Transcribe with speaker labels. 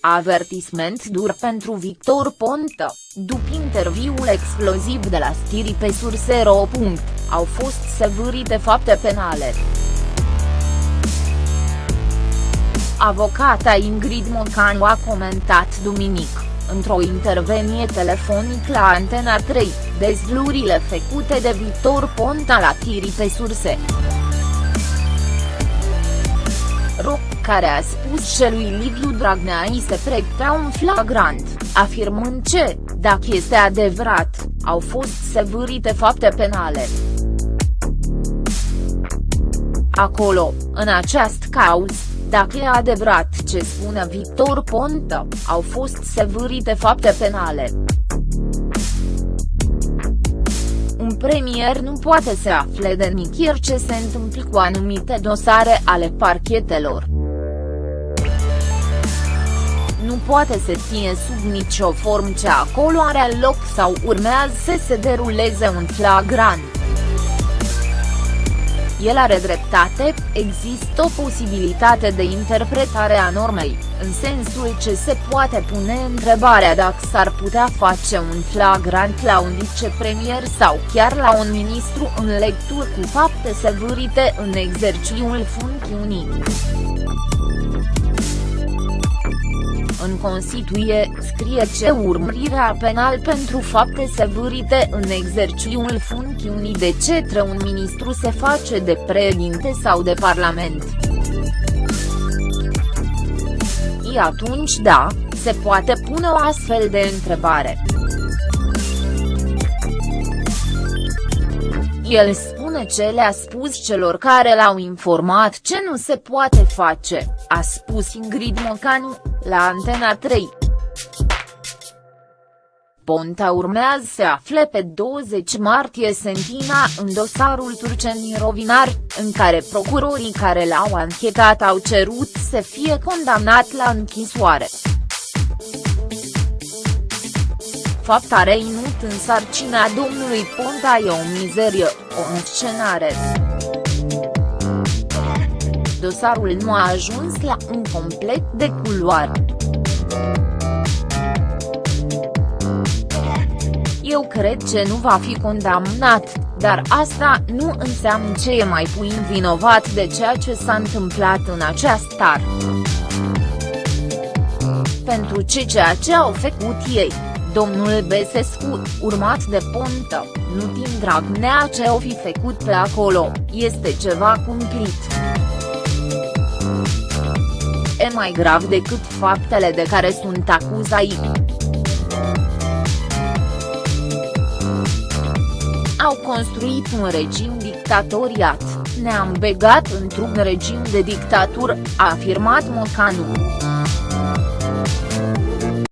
Speaker 1: Avertisment dur pentru Victor Ponta, după interviul exploziv de la Stiri pe Surse.ro. Au fost sevârite fapte penale. Avocata Ingrid Mocanu a comentat duminică, într-o intervenie telefonic la Antena 3, dezlurile făcute de Victor Ponta la Tiri pe surse. Ro, care a spus că lui Liviu Dragnea îi se pregătea un flagrant, afirmând că, dacă este adevărat, au fost sevârite fapte penale. Acolo, în această cauză, dacă e adevărat ce spune Victor Ponta, au fost sevârite fapte penale. Un premier nu poate să afle de nicăieri ce se întâmplă cu anumite dosare ale parchetelor. Poate să fie sub nicio formă ce acolo are loc sau urmează să se deruleze un flagrant el are dreptate, există o posibilitate de interpretare a normei, în sensul ce se poate pune întrebarea dacă s-ar putea face un flagrant la un vicepremier sau chiar la un ministru în lectură cu fapte sevârite în exercițiul funcțiunii. În Constituție, scrie ce urmărirea penal pentru fapte sevârite în exercițiul funcțiunii de cetre un ministru se face de președinte sau de parlament. Și atunci da, se poate pune o astfel de întrebare. El spune ce le-a spus celor care l-au informat ce nu se poate face, a spus Ingrid Mocanu, la Antena 3. Ponta urmează să afle pe 20 martie sentina în dosarul Turcenii Rovinar, în care procurorii care l-au anchetat au cerut să fie condamnat la închisoare fapt a reinut în sarcina domnului Ponta e o mizerie, o înscenare. Dosarul nu a ajuns la un complet de culoare. Eu cred că nu va fi condamnat, dar asta nu înseamnă ce e mai puin vinovat de ceea ce s-a întâmplat în această tar. Pentru ce ceea ce au făcut ei domnul Besescu, urmat de Ponta, nu timp Dragnea ce o fi făcut pe acolo, este ceva cumplit. E mai grav decât faptele de care sunt acuzai. Au construit un regim dictatoriat, ne-am begat într-un regim de dictatură, a afirmat Mocanu.